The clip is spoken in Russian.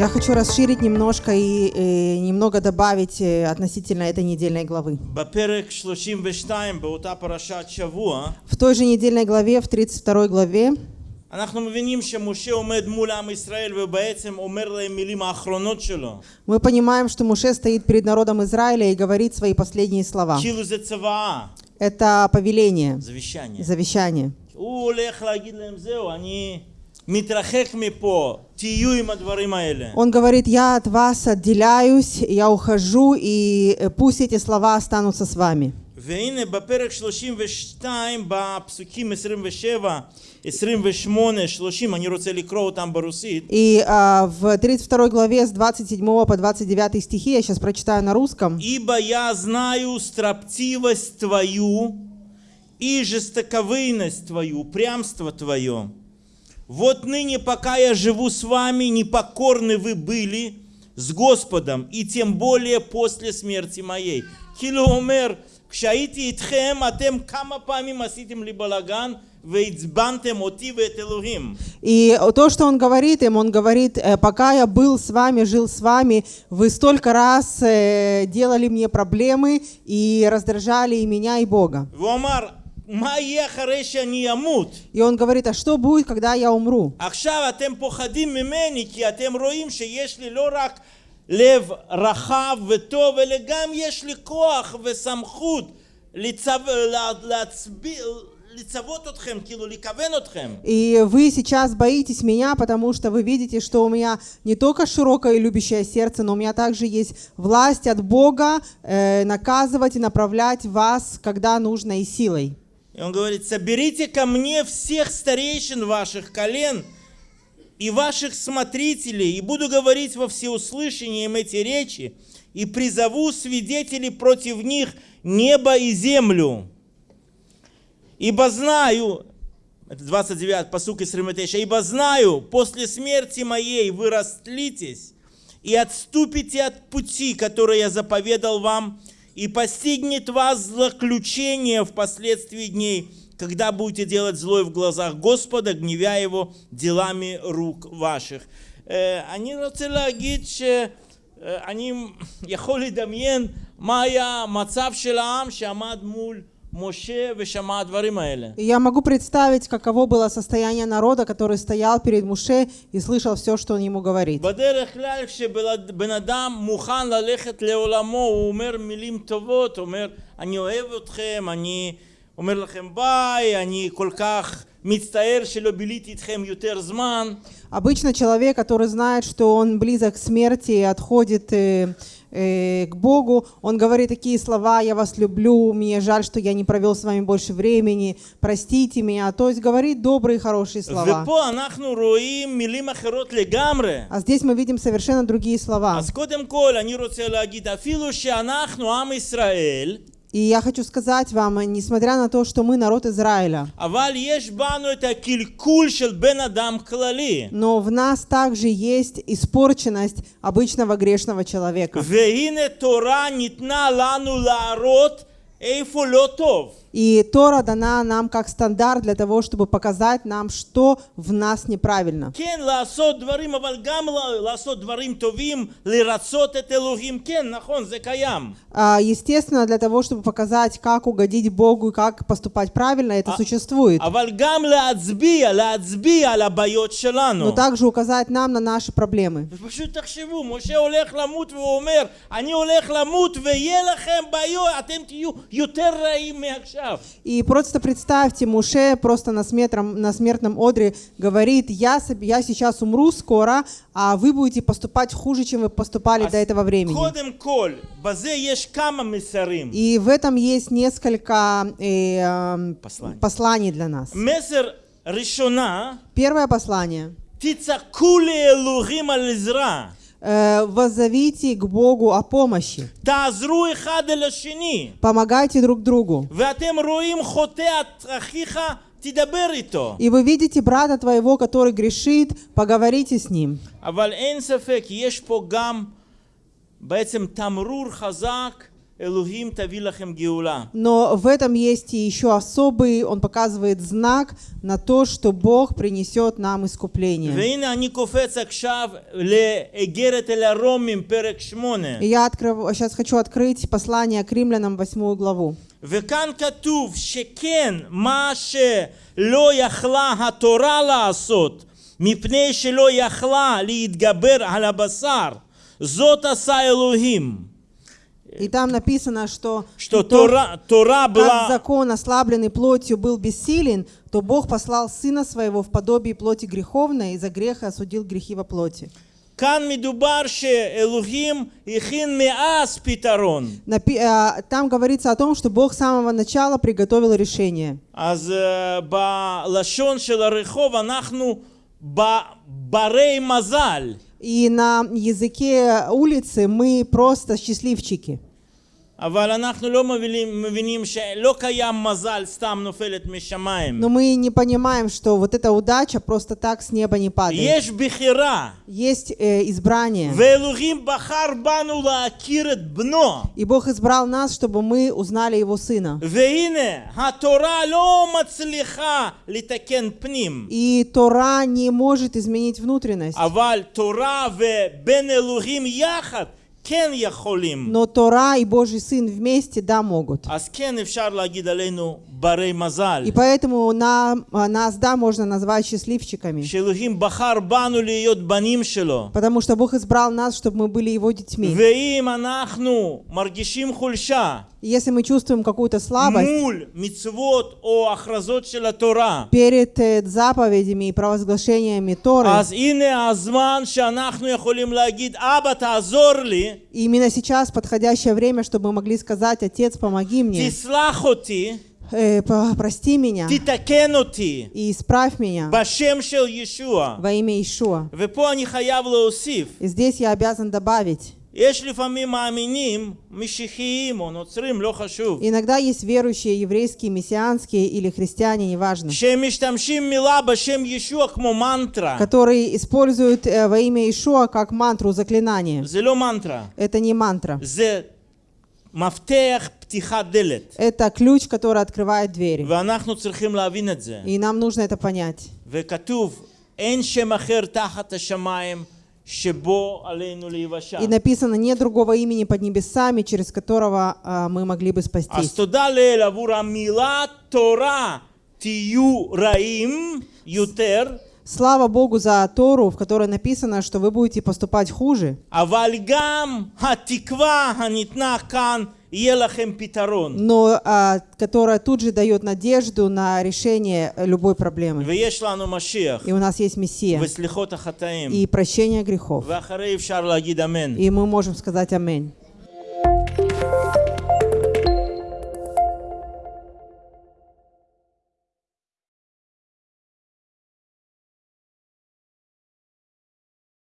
Я хочу расширить немножко и, э, немного добавить э, относительно этой недельной главы. בפרק 32 באותה פרשת שבוע, В той же недельной главе, в 32 главе, אנחנו מבינים שמשה עומד מול עם ישראל ובעצם אומר להם מילים האחרונות שלו. мы понимаем, что Муше стоит перед народом Израиля и говорит свои последние слова. כאילו זה צוואה, Это повеление, זווישניה. завещание. הוא הולך להגיד להם זהו, אני מתרחק מפה, תהיו עם הדברים האלה. Он говорит, я от вас отделяюсь, я ухожу, и э, пусть эти слова останутся с вами. והנה בפרק 32 בפסוקים 27, 28, 30, אני רוצה לקרוא אותם ברוסית. И а, в 32 главе с 27 по 29 стихи, я сейчас прочитаю на русском. Ибо я знаю строптивость твою и жестоковыйность твою, упрямство твое. Вот ныне, пока я живу с вами, непокорны вы были с Господом, и тем более после смерти моей. Килоумер, кшаити итхем, атем кама памим аситим ли балаган, и то, что он говорит им, он говорит, «Э, пока я был с вами, жил с вами, вы столько раз э, делали мне проблемы и раздражали и меня, и Бога. והוא אמר, מה יהיה אחרי שאני אמות? И он говорит, а что будет, когда я умру? עכשיו אתם פוחדים ממני כי אתם רואים שיש לי לא רק לב רחב וטוב, אלא גם יש לי כוח וסמכות לצו, לה- להצביע, לצוות אתכם, כאילו לכוון אתכם. И вы сейчас боитесь меня, потому что вы видите, что у меня не только широкое и любящее сердце, но у меня также есть власть от Бога э, наказывать и направлять вас, когда нужно, и силой. И он говорит, соберите ко мне всех старейшин ваших колен и ваших смотрителей, и буду говорить во всеуслышание им эти речи, и призову свидетелей против них небо и землю. Ибо знаю, это 29, посук из Риматеша, ибо знаю, после смерти моей вы растлитесь и отступите от пути, который я заповедал вам, и постигнет вас злоключение впоследствии дней, когда будете делать злое в глазах Господа, гневя Его делами рук ваших. אה, אני רוצה להגיד שאני יכול לדמיין מה היה המצב של העם שעמד מול משה ושמע הדברים האלה. И я могу представить, каково было состояние народа, который стоял перед Муше и слышал все, что он ему говорит. בדרך כלל כשבן אדם מוכן ללכת לעולמו הוא אומר מילים טובות, הוא אומר אני אוהב אתכם, אני אומר לכם ביי, אני כל כך Обычно человек, который знает, что он близок к смерти и отходит э, э, к Богу, он говорит такие слова «Я вас люблю», «Мне жаль, что я не провел с вами больше времени», «Простите меня», то есть говорит добрые, хорошие слова. А здесь мы видим совершенно другие слова. И я хочу сказать вам, несмотря на то, что мы народ Израиля, но в нас также есть испорченность обычного грешного человека. והנה תורה ניתנה לנו להראות איפה לא טוב. И Тора дана нам как стандарт для того, чтобы показать нам, что в нас неправильно. כן, לעשות דברים, אבל גם ל- לעשות דברים טובים, לרצות את אלוהים, כן, נכון, זה קיים. А, Естественно, для того, чтобы показать, как угодить Богу и как поступать правильно, это существует. אבל גם להצביע, להצביע על הבעיות שלנו. Но также указать нам на наши проблемы. ופשוט תחשבו, משה הולך למות והוא אומר, אני הולך למות ויהיה לכם בעיות, אתם תהיו יותר רעים מעכשיו. אני и просто представьте, Муше просто на, смертном, на смертном одре говорит, я, я сейчас умру скоро, а вы будете поступать хуже, чем вы поступали до этого времени. И в этом есть несколько э, эм, посланий. посланий для нас. Первое послание. תצעקו לאלוהים על עזרה. Э, воззовите к Богу о помощи. תעזרו אחד אל השני. Помогайте друг другу. ואתם רואים חוטא את אחיך, תדבר איתו. И вы видите брата твоего, который грешит, поговорите с ним. אבל אין ספק, יש פה גם בעצם תמרור חזק אלוהים תביא לכם גאולה. Но в этом есть и еще особый, он показывает знак на то, что Бог принесет нам искупление. והנה אני קופץ עכשיו לאיגרת אל הרומים, פרק שמונה. И я открыв- сейчас хочу открыть послание к римлянам, восьмую главу. וכאן כתוב שכן, מה שלא יכלה התורה לעשות, מפני שלא יכלה להתגבר על הבשר, זאת עשה אלוהים. и там написано, что, что тот, Тора, Тора была... как закон, ослабленный плотью, был бессилен, то Бог послал Сына Своего в подобии плоти греховной, и за грех осудил грехи во плоти. А, там говорится о том, что Бог с самого начала приготовил решение. Барей мазаль. И на языке улицы мы просто счастливчики. Но мы не понимаем, что вот эта удача просто так с неба не падает. Есть э, избрание. И Бог избрал нас, чтобы мы узнали Его Сына. И Тора не может изменить внутренность. אבל תורה ובין אלוהים יחד כן יכולים. Но Тора и Божий Сын вместе, да, могут. אז כן אפשר להגיד עלינו ברי מזל. И поэтому нам, а, нас, да, можно назвать счастливчиками. שאלוהים בחר בנו להיות בנים שלו. Потому что Бог избрал нас, чтобы мы были Его детьми. ואם אנחנו מרגישים חולשה И Если мы чувствуем какую-то слабость перед э, заповедями и провозглашениями Торы, именно сейчас подходящее время, чтобы мы могли сказать, Отец, помоги мне э, прости меня и исправь меня во имя Иешуа. И здесь я обязан добавить יש לפעמים מאמינים משיחיים או נוצרים, לא חשוב, иногда есть верующие, еврейские, мессианские или христиане, неважно, שהם משתמשים מילה בשם ישוע כמו מנטרה. которые используют э, во имя Ишуа как мантру, заклинание. זה לא מנטרה, Это не мантра. זה מפתח פתיחת דלת. Это ключ, который открывает двери. ואנחנו צריכים להבין את זה. И нам нужно это понять. וכתוב, אין שם אחר תחת השמיים שבו עלינו להיוושע. И написано, нет другого имени под небесами, через которого а, мы могли бы спастись. Слава Богу за Тору, в которой написано, что вы будете поступать хуже но а, которая тут же дает надежду на решение э, любой проблемы. И у нас есть Мессия. И прощение грехов. И мы можем сказать «Аминь».